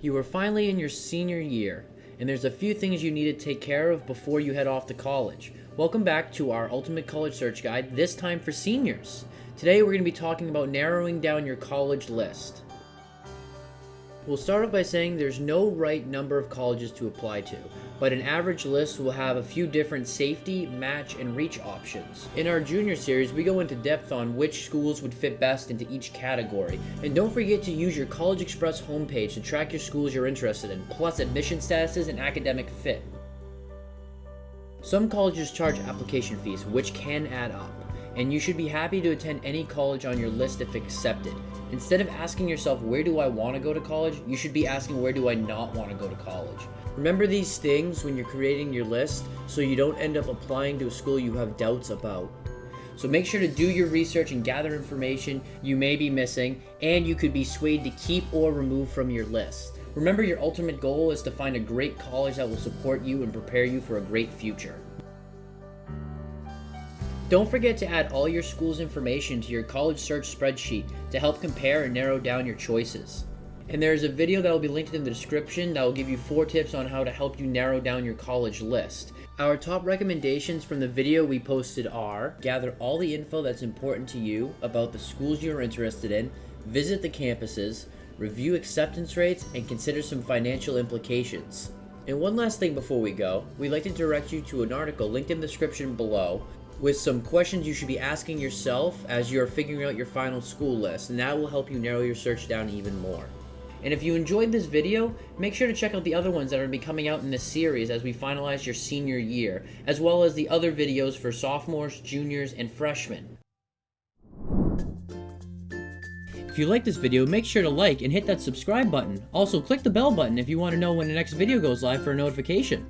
You are finally in your senior year, and there's a few things you need to take care of before you head off to college. Welcome back to our Ultimate College Search Guide, this time for seniors. Today we're going to be talking about narrowing down your college list. We'll start off by saying there's no right number of colleges to apply to, but an average list will have a few different safety, match, and reach options. In our junior series, we go into depth on which schools would fit best into each category. And don't forget to use your CollegeXpress homepage to track your schools you're interested in, plus admission statuses and academic fit. Some colleges charge application fees, which can add up and you should be happy to attend any college on your list if accepted. Instead of asking yourself, where do I want to go to college, you should be asking, where do I not want to go to college? Remember these things when you're creating your list so you don't end up applying to a school you have doubts about. So make sure to do your research and gather information you may be missing, and you could be swayed to keep or remove from your list. Remember your ultimate goal is to find a great college that will support you and prepare you for a great future. Don't forget to add all your school's information to your college search spreadsheet to help compare and narrow down your choices. And there is a video that will be linked in the description that will give you 4 tips on how to help you narrow down your college list. Our top recommendations from the video we posted are gather all the info that's important to you about the schools you're interested in, visit the campuses, review acceptance rates, and consider some financial implications. And one last thing before we go, we'd like to direct you to an article linked in the description below with some questions you should be asking yourself as you're figuring out your final school list, and that will help you narrow your search down even more. And if you enjoyed this video, make sure to check out the other ones that are going to be coming out in this series as we finalize your senior year, as well as the other videos for sophomores, juniors, and freshmen. If you like this video, make sure to like and hit that subscribe button. Also, click the bell button if you want to know when the next video goes live for a notification.